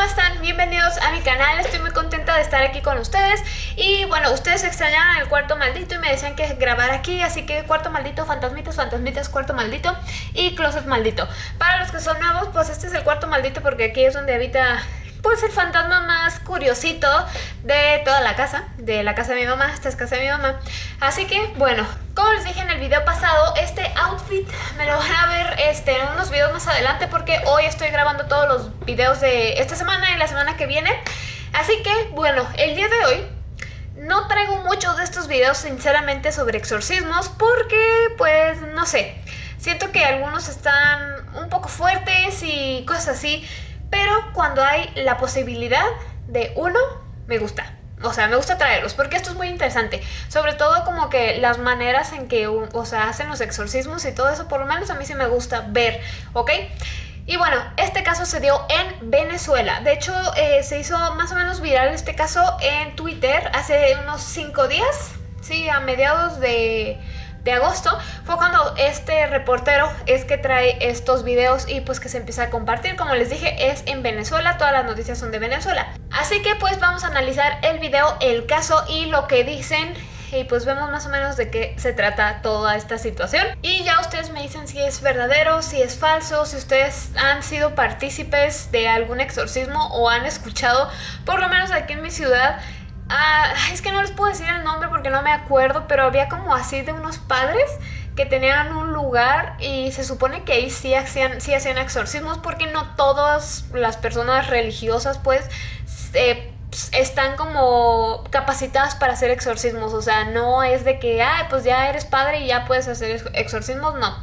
¿cómo están? Bienvenidos a mi canal, estoy muy contenta de estar aquí con ustedes. Y bueno, ustedes extrañaban el cuarto maldito y me decían que grabar aquí Así que cuarto maldito, fantasmitas, fantasmitas, cuarto maldito y closet maldito. Para los que son nuevos, pues este es el cuarto maldito porque aquí es donde habita pues el fantasma más curiosito de toda la casa, de la casa de mi mamá, esta es casa de mi mamá. Así que, bueno, como les dije en el video pasado, este outfit me lo van a ver este, en unos videos más adelante porque hoy estoy grabando todos los videos de esta semana y la semana que viene. Así que, bueno, el día de hoy no traigo muchos de estos videos sinceramente sobre exorcismos porque, pues, no sé, siento que algunos están un poco fuertes y cosas así. Pero cuando hay la posibilidad de uno, me gusta. O sea, me gusta traerlos porque esto es muy interesante. Sobre todo como que las maneras en que o sea, hacen los exorcismos y todo eso, por lo menos a mí sí me gusta ver, ¿ok? Y bueno, este caso se dio en Venezuela. De hecho, eh, se hizo más o menos viral este caso en Twitter hace unos 5 días. Sí, a mediados de de agosto fue cuando este reportero es que trae estos videos y pues que se empieza a compartir. Como les dije, es en Venezuela, todas las noticias son de Venezuela. Así que pues vamos a analizar el video, el caso y lo que dicen y pues vemos más o menos de qué se trata toda esta situación. Y ya ustedes me dicen si es verdadero, si es falso, si ustedes han sido partícipes de algún exorcismo o han escuchado, por lo menos aquí en mi ciudad, Ah, es que no les puedo decir el nombre porque no me acuerdo, pero había como así de unos padres que tenían un lugar y se supone que ahí sí hacían, sí hacían exorcismos porque no todas las personas religiosas pues están como capacitadas para hacer exorcismos, o sea, no es de que, ay, pues ya eres padre y ya puedes hacer exorcismos, no.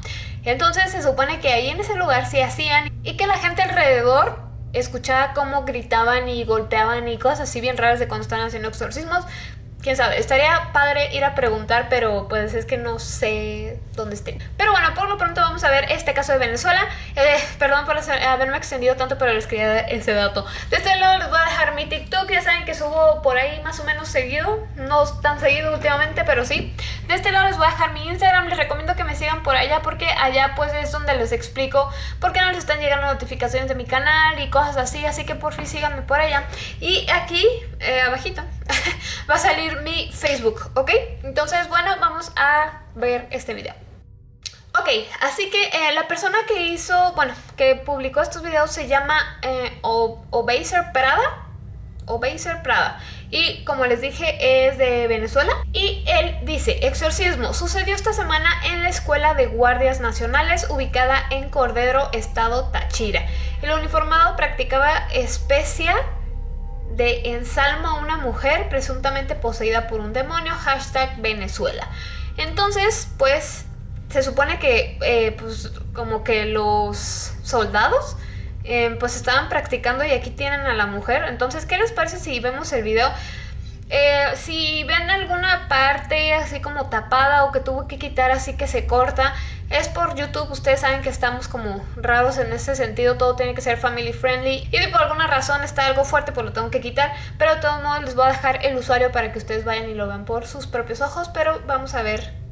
Entonces se supone que ahí en ese lugar sí hacían y que la gente alrededor escuchaba cómo gritaban y golpeaban y cosas así bien raras de cuando están haciendo exorcismos. Quién sabe, estaría padre ir a preguntar, pero pues es que no sé dónde esté. Pero bueno, por lo pronto vamos a ver este caso de Venezuela. Eh, perdón por haberme extendido tanto, pero les quería dar ese dato. De este lado les voy a dejar mi TikTok, ya saben que subo por ahí más o menos seguido. No tan seguido últimamente, pero sí. De este lado les voy a dejar mi Instagram, les recomiendo que me sigan por allá porque allá pues es donde les explico por qué no les están llegando notificaciones de mi canal y cosas así. Así que por fin síganme por allá. Y aquí, eh, abajito va a salir mi Facebook, ¿ok? Entonces, bueno, vamos a ver este video. Ok, así que eh, la persona que hizo, bueno, que publicó estos videos se llama eh, Prada. Obeiser Prada. Y como les dije, es de Venezuela. Y él dice, exorcismo, sucedió esta semana en la Escuela de Guardias Nacionales ubicada en Cordero, Estado Táchira. El uniformado practicaba especia de ensalmo a una mujer presuntamente poseída por un demonio, hashtag Venezuela. Entonces, pues, se supone que, eh, pues, como que los soldados, eh, pues, estaban practicando y aquí tienen a la mujer. Entonces, ¿qué les parece si vemos el video? Eh, si ven alguna parte así como tapada o que tuvo que quitar así que se corta, es por YouTube, ustedes saben que estamos como raros en ese sentido, todo tiene que ser family friendly. Y por alguna razón está algo fuerte pues lo tengo que quitar, pero de todos modos les voy a dejar el usuario para que ustedes vayan y lo vean por sus propios ojos, pero vamos a ver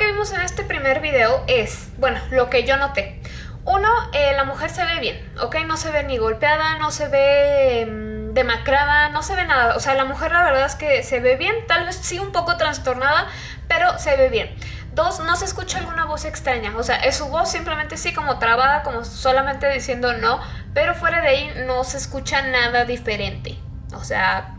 que vimos en este primer video es, bueno, lo que yo noté. Uno, eh, la mujer se ve bien, ¿ok? No se ve ni golpeada, no se ve mm, demacrada, no se ve nada. O sea, la mujer la verdad es que se ve bien, tal vez sí un poco trastornada, pero se ve bien. Dos, no se escucha alguna voz extraña, o sea, es su voz simplemente sí como trabada, como solamente diciendo no, pero fuera de ahí no se escucha nada diferente. O sea,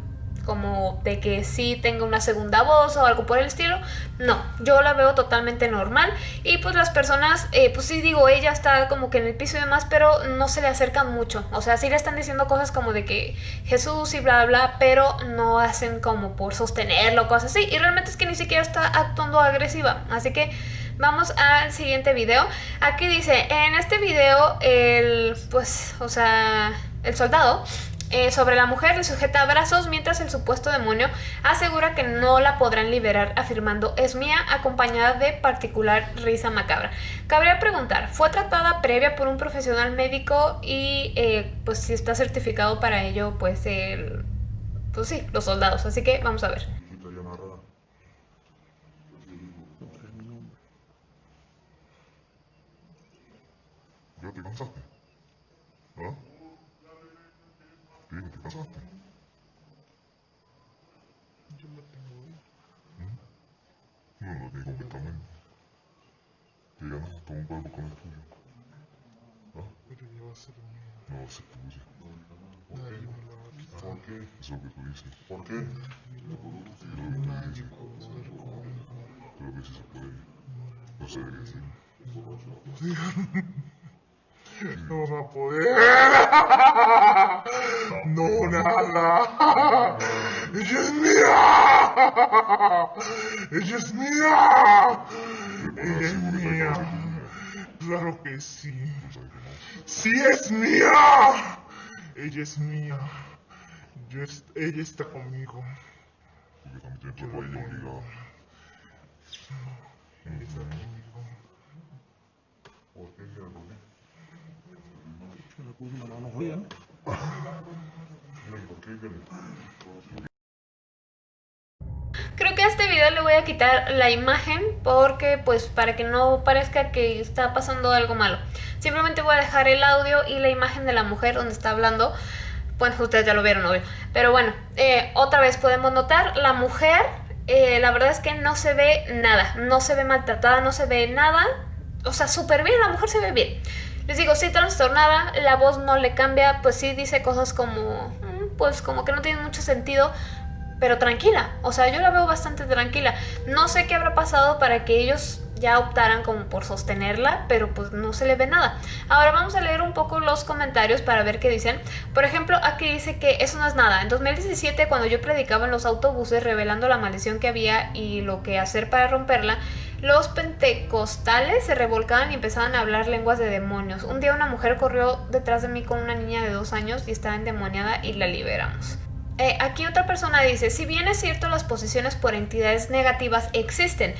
como de que sí tenga una segunda voz o algo por el estilo. No, yo la veo totalmente normal y pues las personas, eh, pues sí digo, ella está como que en el piso y demás, pero no se le acercan mucho. O sea, sí le están diciendo cosas como de que Jesús y bla, bla, pero no hacen como por sostenerlo, cosas así. Y realmente es que ni siquiera está actuando agresiva. Así que vamos al siguiente video. Aquí dice, en este video, el, pues, o sea, el soldado eh, sobre la mujer le sujeta brazos mientras el supuesto demonio asegura que no la podrán liberar afirmando es mía acompañada de particular risa macabra. Cabría preguntar, ¿fue tratada previa por un profesional médico y eh, pues si está certificado para ello pues el, pues sí, los soldados? Así que vamos a ver. ¿Ya te cansaste? ¿Qué? ¿Te casaste? Yo la tengo hoy. No, lo tengo completamente. Te ganas hasta un cuerpo con el tuyo. ¿Ah? Pero ya va a ser mía. No va a ser tuyo. Nadie me la va a quitar. ¿Por qué? Es lo que tú dices. ¿Por qué? Nadie va a poder conmigo. Pero que si se puede. No sé de qué decir. No va a poder. No, nada. Ella es mía. Ella es mía. Ella es mía. Claro que sí. No. Sí es mía. Ella es mía. Yo es- ella está conmigo. Porque también tienes tu país obligado. Ella está conmigo. ¿Por qué? ¿Por Creo que a este video le voy a quitar la imagen porque pues para que no parezca que está pasando algo malo. Simplemente voy a dejar el audio y la imagen de la mujer donde está hablando. Bueno, ustedes ya lo vieron, obvio. Pero bueno, eh, otra vez podemos notar, la mujer, eh, la verdad es que no se ve nada. No se ve maltratada, no se ve nada. O sea, súper bien, la mujer se ve bien. Les digo, sí trastornada, la voz no le cambia, pues sí dice cosas como, mm, pues como que no tienen mucho sentido, pero tranquila. O sea, yo la veo bastante tranquila. No sé qué habrá pasado para que ellos ya optaran como por sostenerla, pero pues no se le ve nada. Ahora vamos a leer un poco los comentarios para ver qué dicen. Por ejemplo, aquí dice que eso no es nada. En 2017, cuando yo predicaba en los autobuses revelando la maldición que había y lo que hacer para romperla, los pentecostales se revolcaban y empezaban a hablar lenguas de demonios. Un día una mujer corrió detrás de mí con una niña de dos años y estaba endemoniada y la liberamos. Eh, aquí otra persona dice, si bien es cierto las posesiones por entidades negativas existen,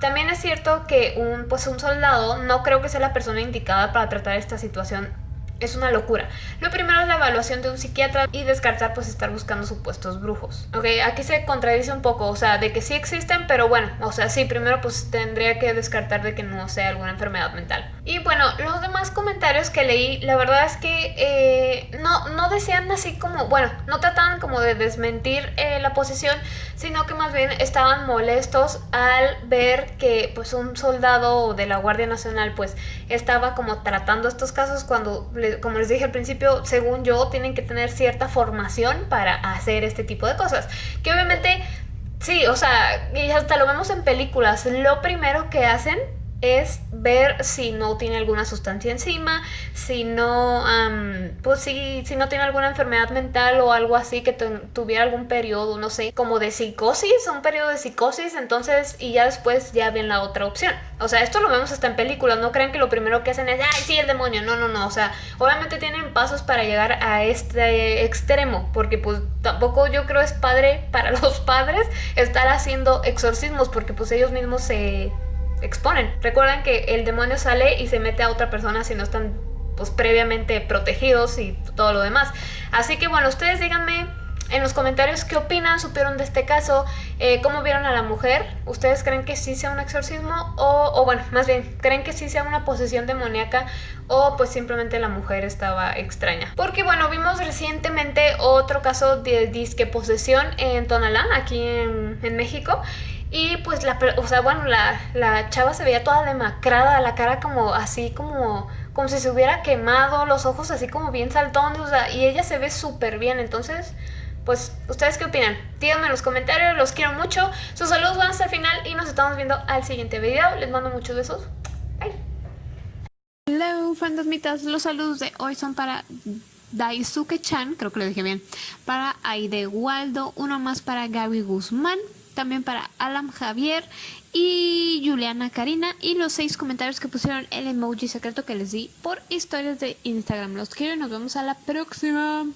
también es cierto que un, pues un soldado no creo que sea la persona indicada para tratar esta situación. Es una locura. Lo primero es la evaluación de un psiquiatra y descartar pues estar buscando supuestos brujos. Ok, aquí se contradice un poco, o sea, de que sí existen, pero bueno, o sea, sí, primero pues tendría que descartar de que no sea alguna enfermedad mental. Y bueno, los demás comentarios que leí, la verdad es que eh, no, no decían así como, bueno, no trataban como de desmentir eh, la posesión, sino que más bien estaban molestos al ver que pues un soldado de la Guardia Nacional pues estaba como tratando estos casos cuando, como les dije al principio, según yo, tienen que tener cierta formación para hacer este tipo de cosas. Que obviamente, sí, o sea, y hasta lo vemos en películas, lo primero que hacen es ver si no tiene alguna sustancia encima, si no, am, pues si, si no tiene alguna enfermedad mental o algo así que tu- tuviera algún periodo, no sé, como de psicosis, un periodo de psicosis, entonces, y ya después ya ven la otra opción. O sea, esto lo vemos hasta en películas, no crean que lo primero que hacen es, ay, sí, el demonio, no, no, no, o sea, obviamente tienen pasos para llegar a este extremo, porque pues tampoco yo creo es padre para los padres estar haciendo exorcismos, porque pues ellos mismos se exponen. Recuerden que el demonio sale y se mete a otra persona si no están pues previamente protegidos y todo lo demás. Así que bueno, ustedes díganme en los comentarios qué opinan, supieron de este caso, eh, cómo vieron a la mujer. ¿Ustedes creen que sí sea un exorcismo? O, o bueno, más bien, ¿creen que sí sea una posesión demoníaca? O pues simplemente la mujer estaba extraña. Porque bueno, vimos recientemente otro caso de disque posesión en Tonalá, aquí en, en México. Y pues la, o sea, bueno, la, la chava se veía toda demacrada, la cara como así como como si se hubiera quemado, los ojos así como bien saltones, o sea, y ella se ve súper bien, entonces, pues, ¿ustedes qué opinan? Díganme en los comentarios, los quiero mucho, sus saludos van hasta el final y nos estamos viendo al siguiente video, les mando muchos besos, bye. Hello, fantasmitas, los saludos de hoy son para Daisuke-chan, creo que lo dije bien, para Aide Waldo, uno más para Gaby Guzmán, también para Alam Javier y Juliana Karina y los seis comentarios que pusieron el emoji secreto que les di por historias de Instagram. Los quiero y nos vemos a la próxima.